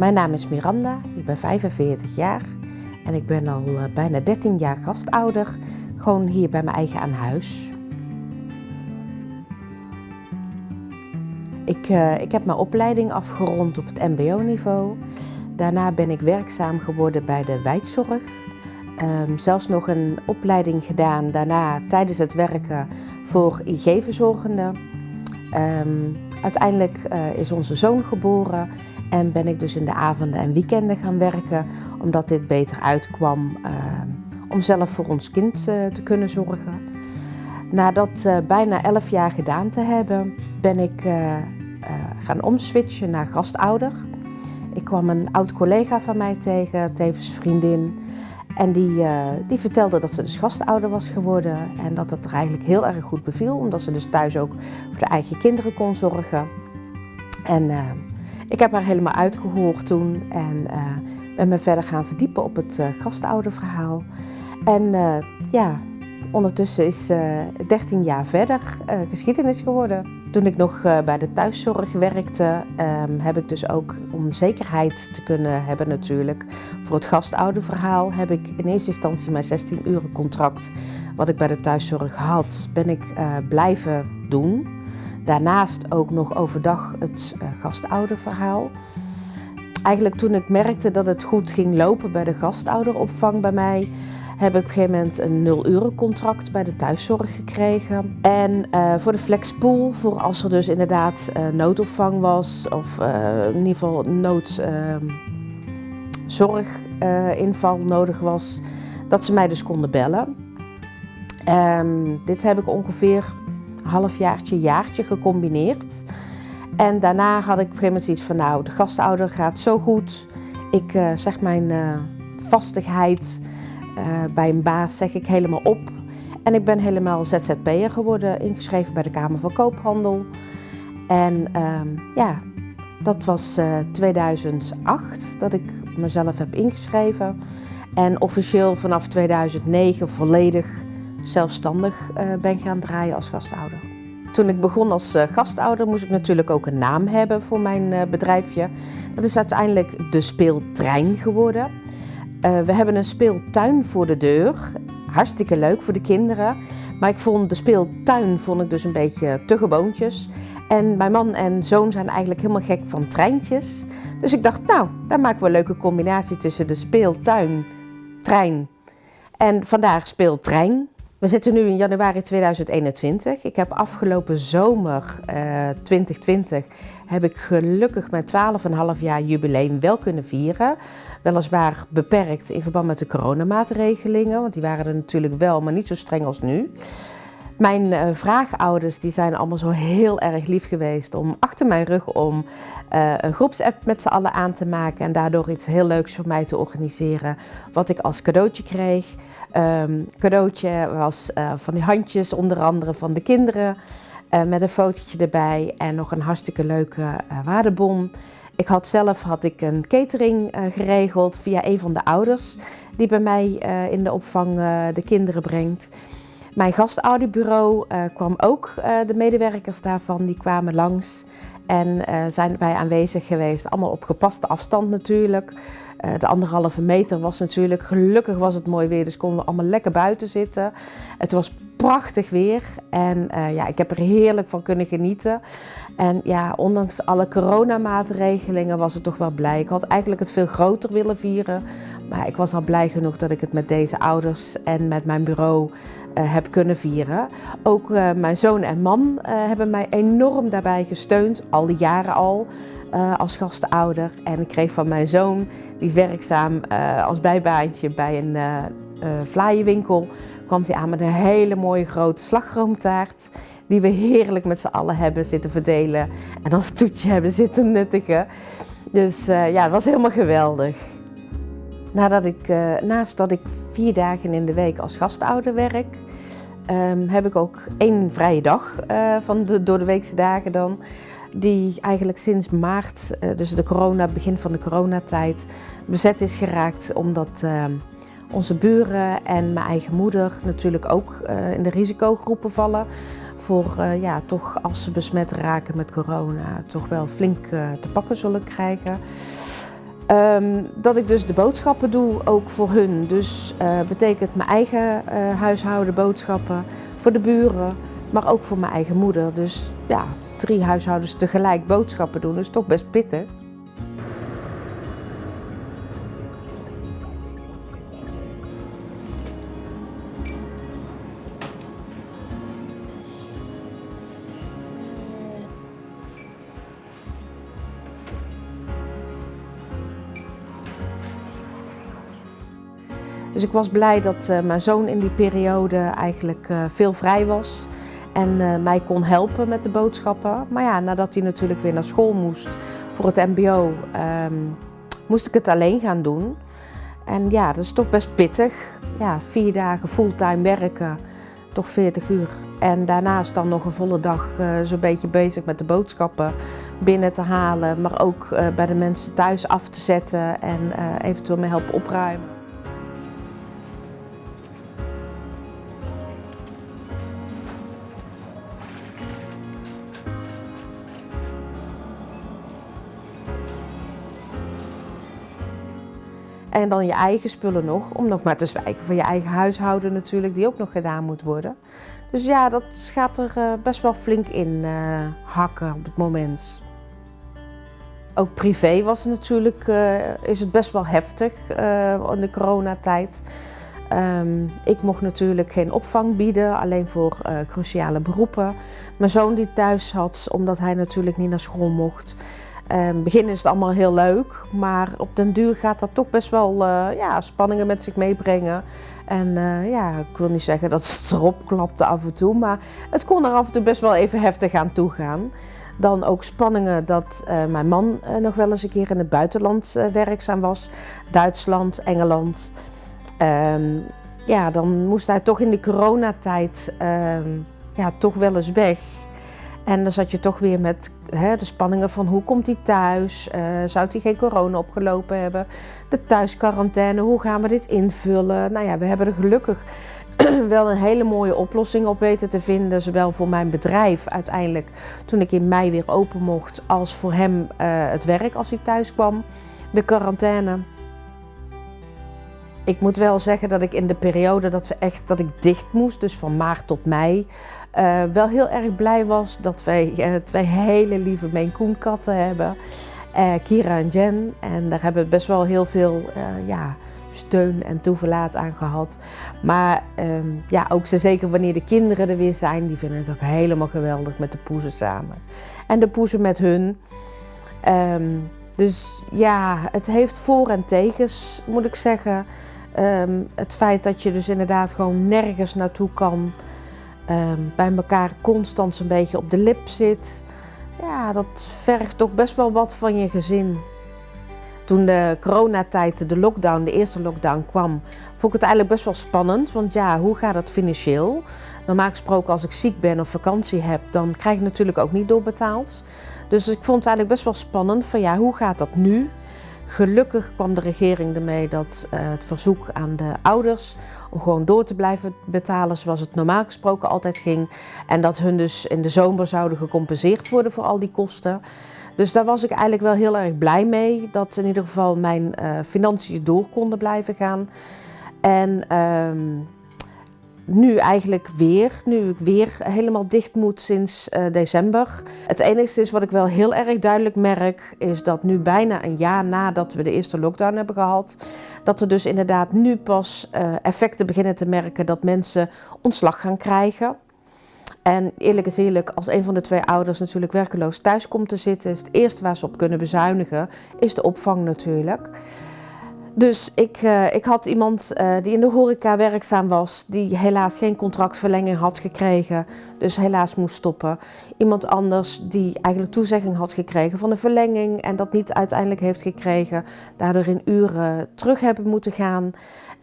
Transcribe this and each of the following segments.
Mijn naam is Miranda, ik ben 45 jaar en ik ben al eh, bijna 13 jaar gastouder, gewoon hier bij mijn eigen aan huis. Ik, uh, ik heb mijn opleiding afgerond op het mbo-niveau. Daarna ben ik werkzaam geworden bij de wijkzorg. Um, zelfs nog een opleiding gedaan daarna tijdens het werken voor IG-verzorgenden. Uiteindelijk uh, is onze zoon geboren en ben ik dus in de avonden en weekenden gaan werken, omdat dit beter uitkwam uh, om zelf voor ons kind uh, te kunnen zorgen. Na dat bijna 11 jaar gedaan te hebben, ben ik gaan omswitchen naar gastouder. Ik kwam een oud collega van mij tegen, tevens vriendin. En die, uh, die vertelde dat ze dus gastouder was geworden en dat het er eigenlijk heel erg goed beviel, omdat ze dus thuis ook voor de eigen kinderen kon zorgen. En uh, ik heb haar helemaal uitgehoord toen en uh, ben me verder gaan verdiepen op het gastouderverhaal. En ja, ondertussen is 13 jaar verder geschiedenis geworden. Toen ik nog uh, bij de thuiszorg werkte, um, heb ik dus ook om zekerheid te kunnen hebben natuurlijk voor het gastouderverhaal, heb ik in eerste instantie mijn 16 uren contract wat ik bij de thuiszorg had, ben ik blijven doen. Daarnaast ook nog overdag het gastouderverhaal. Eigenlijk toen ik merkte dat het goed ging lopen bij de gastouderopvang bij mij, heb ik op een gegeven moment een 0 euro contract bij de thuiszorg gekregen. En uh, voor de flexpool, voor als er dus inderdaad uh, noodopvang was of uh, in ieder geval noodzorginval nodig was, dat ze mij dus konden bellen. Um, dit heb ik ongeveer halfjaartje, jaartje gecombineerd. En daarna had ik op een gegeven moment zoiets van, nou, de gastouder gaat zo goed. Ik zeg mijn vastigheid uh, bij een baas zeg ik helemaal op. En ik ben helemaal ZZP'er geworden, ingeschreven bij de Kamer van Koophandel. En uh, ja, dat was uh, eh, 2008 dat ik mezelf heb ingeschreven. En officieel vanaf 2009 volledig zelfstandig uh, ben gaan draaien als gastouder. Toen ik begon als gastouder moest ik natuurlijk ook een naam hebben voor mijn bedrijfje. Dat is uiteindelijk de Speeltrein geworden. Uh, we hebben een speeltuin voor de deur. Hartstikke leuk voor de kinderen. Maar ik vond de speeltuin vond ik dus een beetje te gewoontjes. En mijn man en zoon zijn eigenlijk helemaal gek van treintjes. Dus ik dacht, nou, daar maken we een leuke combinatie tussen de speeltuin, trein en vandaag speeltrein. We zitten nu in januari 2021. Ik heb afgelopen zomer uh, eh, 2020 heb ik gelukkig mijn 12,5 jaar jubileum wel kunnen vieren. Weliswaar beperkt in verband met de coronamaatregelingen, want die waren er natuurlijk wel, maar niet zo streng als nu. Mijn uh, vraagouders die zijn allemaal zo heel erg lief geweest om achter mijn rug om uh, een groepsapp met z'n allen aan te maken en daardoor iets heel leuks voor mij te organiseren wat ik als cadeautje kreeg. Um, cadeautje was uh, van die handjes, onder andere van de kinderen, uh, met een fotootje erbij en nog een hartstikke leuke uh, waardebon. Ik had zelf had ik een catering geregeld via een van de ouders die bij mij in de opvang de kinderen brengt. Mijn gastouderbureau kwam ook, de medewerkers daarvan, die kwamen langs en zijn bij aanwezig geweest. Allemaal op gepaste afstand natuurlijk. De anderhalve meter was natuurlijk, gelukkig was het mooi weer, dus konden we allemaal lekker buiten zitten. Het was prachtig weer en uh, ja, ik heb er heerlijk van kunnen genieten. En ja, ondanks alle coronamaatregelingen was het toch wel blij. Ik had eigenlijk het veel groter willen vieren, maar ik was al blij genoeg dat ik het met deze ouders en met mijn bureau uh, heb kunnen vieren. Ook mijn zoon en man hebben mij enorm daarbij gesteund, al die jaren al als gastouder. En ik kreeg van mijn zoon, die is werkzaam als bijbaantje bij een uh, vlaaienwinkel, kwam hij aan met een hele mooie grote slagroomtaart. Die we heerlijk met z'n allen hebben zitten verdelen en als toetje hebben zitten nuttigen. Dus ja, het was helemaal geweldig. Nadat ik, naast dat ik vier dagen in de week als gastouder werk, um, heb ik ook één vrije dag van de door de weekse dagen dan die eigenlijk sinds maart, eh, dus de corona, begin van de coronatijd, bezet is geraakt omdat uh, onze buren en mijn eigen moeder natuurlijk ook uh, in de risicogroepen vallen voor uh, ja, toch als ze besmet raken met corona toch wel flink te pakken zullen krijgen. Ehm, dat ik dus de boodschappen doe, ook voor hun. Dus betekent mijn eigen uh, huishouden boodschappen, voor de buren, maar ook voor mijn eigen moeder. Dus ja, drie huishoudens tegelijk boodschappen doen is toch best pittig. Dus ik was blij dat uh, mijn zoon in die periode eigenlijk uh, veel vrij was en uh, mij kon helpen met de boodschappen. Maar ja, nadat hij natuurlijk weer naar school moest voor het MBO, um, moest ik het alleen gaan doen. En ja, dat is toch best pittig. Ja, vier dagen fulltime werken, toch 40 uur. En daarnaast dan nog een volle dag zo'n beetje bezig met de boodschappen binnen te halen, maar ook bij de mensen thuis af te zetten en eventueel mee helpen opruimen. En dan je eigen spullen nog, om nog maar te zwijgen van je eigen huishouden natuurlijk, die ook nog gedaan moet worden. Dus ja, dat gaat er uh, best wel flink in uh, hakken op het moment. Ook privé was het natuurlijk, uh, is het best wel heftig in de coronatijd. Um, ik mocht natuurlijk geen opvang bieden, alleen voor cruciale beroepen. Mijn zoon die thuis had, omdat hij natuurlijk niet naar school mocht. Het begin is het allemaal heel leuk, maar op den duur gaat dat toch best wel uh, ja, spanningen met zich meebrengen. En uh, ja, ik wil niet zeggen dat het erop klapte af en toe, maar het kon er af en toe best wel even heftig aan toe gaan. Dan ook spanningen dat uh, mijn man nog wel eens een keer in het buitenland werkzaam was. Duitsland, Engeland. Um, ja, dan moest hij toch in de coronatijd um, ja, toch wel eens weg. En dan zat je toch weer met hè, de spanningen van hoe komt hij thuis? Uh, zou hij geen corona opgelopen hebben? De thuisquarantaine, hoe gaan we dit invullen? Nou ja, we hebben er gelukkig wel een hele mooie oplossing op weten te vinden. Zowel voor mijn bedrijf uiteindelijk toen ik in mei weer open mocht, als voor hem uh, het werk als hij thuis kwam. De quarantaine. Ik moet wel zeggen dat ik in de periode dat, we echt, dat ik dicht moest, dus van maart tot mei, uh, wel heel erg blij was dat wij uh, twee hele lieve Maine katten hebben. Uh, Kira en Jen. En daar hebben we best wel heel veel ja, steun en toeverlaat aan gehad. Maar um, ja, ook zo zeker wanneer de kinderen er weer zijn, die vinden het ook helemaal geweldig met de poezen samen. En de poezen met hun. Um, dus ja, het heeft voor- en tegens, moet ik zeggen. Um, het feit dat je dus inderdaad gewoon nergens naartoe kan bij elkaar constant een beetje op de lip zit. Ja, dat vergt toch best wel wat van je gezin. Toen de coronatijd, de lockdown, de eerste lockdown kwam, vond ik het eigenlijk best wel spannend. Want ja, hoe gaat dat financieel? Normaal gesproken als ik ziek ben of vakantie heb, dan krijg ik natuurlijk ook niet doorbetaald. Dus ik vond het eigenlijk best wel spannend van ja, hoe gaat dat nu? Gelukkig kwam de regering ermee dat uh, het verzoek aan de ouders om gewoon door te blijven betalen zoals het normaal gesproken altijd ging. En dat hun dus in de zomer zouden gecompenseerd worden voor al die kosten. Dus daar was ik eigenlijk wel heel erg blij mee. Dat in ieder geval mijn uh, financiën door konden blijven gaan. En um, nu eigenlijk weer, nu ik weer helemaal dicht moet sinds uh, december. Het enige is wat ik wel heel erg duidelijk merk, is dat nu bijna een jaar nadat we de eerste lockdown hebben gehad, dat er dus inderdaad nu pas uh, effecten beginnen te merken dat mensen ontslag gaan krijgen. En eerlijk is eerlijk, als een van de twee ouders natuurlijk werkeloos thuis komt te zitten, is het eerste waar ze op kunnen bezuinigen, is de opvang natuurlijk. Dus ik, uh, ik had iemand uh, die in de horeca werkzaam was, die helaas geen contractverlenging had gekregen, dus helaas moest stoppen. Iemand anders die eigenlijk toezegging had gekregen van de verlenging en dat niet uiteindelijk heeft gekregen, daardoor in uren terug hebben moeten gaan.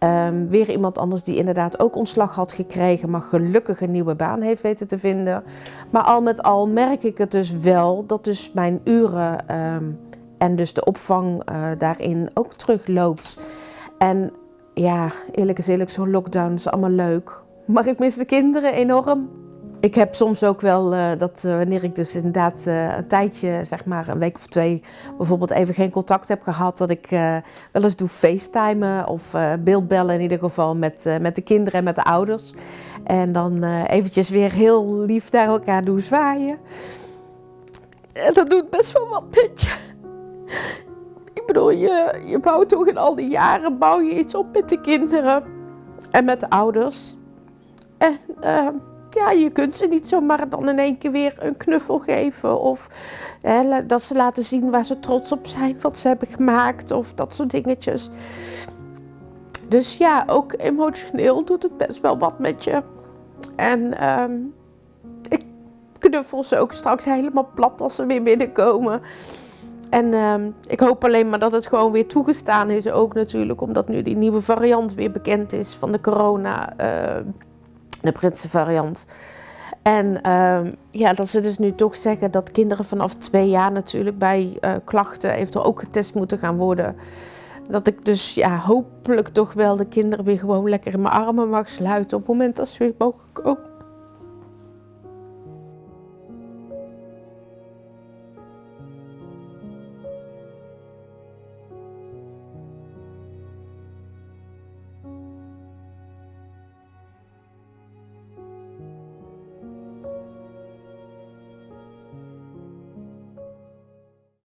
Um, weer iemand anders die inderdaad ook ontslag had gekregen, maar gelukkig een nieuwe baan heeft weten te vinden. Maar al met al merk ik het dus wel dat dus mijn uren um, en dus de opvang uh, daarin ook terugloopt. En ja, eerlijk is eerlijk, zo'n lockdown is allemaal leuk. Maar ik mis de kinderen enorm. ik heb soms ook wel uh, dat uh, wanneer ik dus inderdaad een tijdje, zeg maar een week of twee, bijvoorbeeld even geen contact heb gehad, dat ik wel eens doe facetimen of beeldbellen in ieder geval met, met de kinderen en met de ouders. En dan eventjes weer heel lief naar elkaar doen zwaaien. En dat doet best wel wat met je. Ik bedoel, je, bouwt toch in al die jaren bouw je iets op met de kinderen en met de ouders. En ja, je kunt ze niet zomaar dan in één keer weer een knuffel geven. Of hè, dat ze laten zien waar ze trots op zijn, wat ze hebben gemaakt. Of dat soort dingetjes. Dus ja, ook emotioneel doet het best wel wat met je. En um, ik knuffel ze ook straks helemaal plat als ze weer binnenkomen. En um, ik hoop alleen maar dat het gewoon weer toegestaan is. Ook natuurlijk omdat nu die nieuwe variant weer bekend is van de corona. Uh, de Britse variant. En uh, ja, dat ze dus nu toch zeggen dat kinderen vanaf twee jaar natuurlijk bij uh, klachten eventueel ook getest moeten gaan worden. Dat ik dus ja, hopelijk toch wel de kinderen weer gewoon lekker in mijn armen mag sluiten op het moment dat ze weer mogen komen.